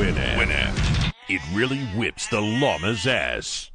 Winamp. Winamp. It really whips the llama's ass.